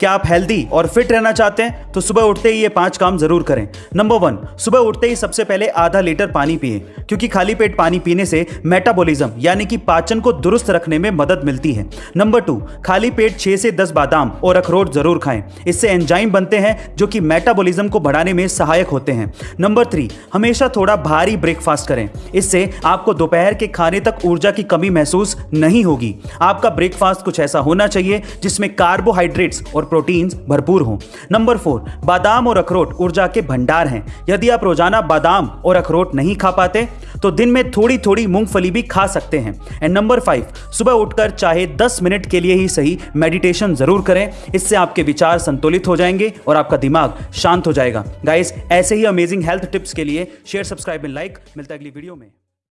क्या आप हेल्दी और फिट रहना चाहते हैं तो सुबह उठते ही ये पाँच काम ज़रूर करें। नंबर वन सुबह उठते ही सबसे पहले आधा लीटर पानी पिए, क्योंकि खाली पेट पानी पीने से मेटाबॉलिज्म यानी कि पाचन को दुरुस्त रखने में मदद मिलती है। नंबर टू खाली पेट छह से दस बादाम और अखरोट ज़रूर खाएँ। इससे एंजाइम बनते हैं, जो कि मेटाबॉलिज्म को बढ़ाने में सहायक होते हैं। नंबर थ्री हमेशा थोड़ा भारी ब्रेकफास्ट करें। इससे आपको दोपहर के खाने तक ऊर्जा की कमी महसूस नहीं होगी। आपका ब्रेकफास्ट कुछ ऐसा होना चाहिए, जिसमें कार्बोहाइड्रेट्स और प्रोटीन्स भरपूर हों। नंबर फोर, बादाम और अखरोट ऊर्जा के भंडार हैं। यदि आप रोज़ाना बादाम और अखरोट नहीं खा पाते तो दिन में थोड़ी थोड़ी मूंगफली भी खा सकते हैं। एंड नंबर फाइव सुबह उठकर चाहे 10 मिनट के लिए ही सही मेडिटेशन ज़रूर करें। इससे आपके विचार संतुलित हो जाएँगे और आपका दिमाग शांत हो जाएगा। गाइस ऐसे ही अमेजिंग हेल्थ टिप्स के लिए शेयर सब्सक्राइब एंड लाइक मिलता है अगली वीडियो में।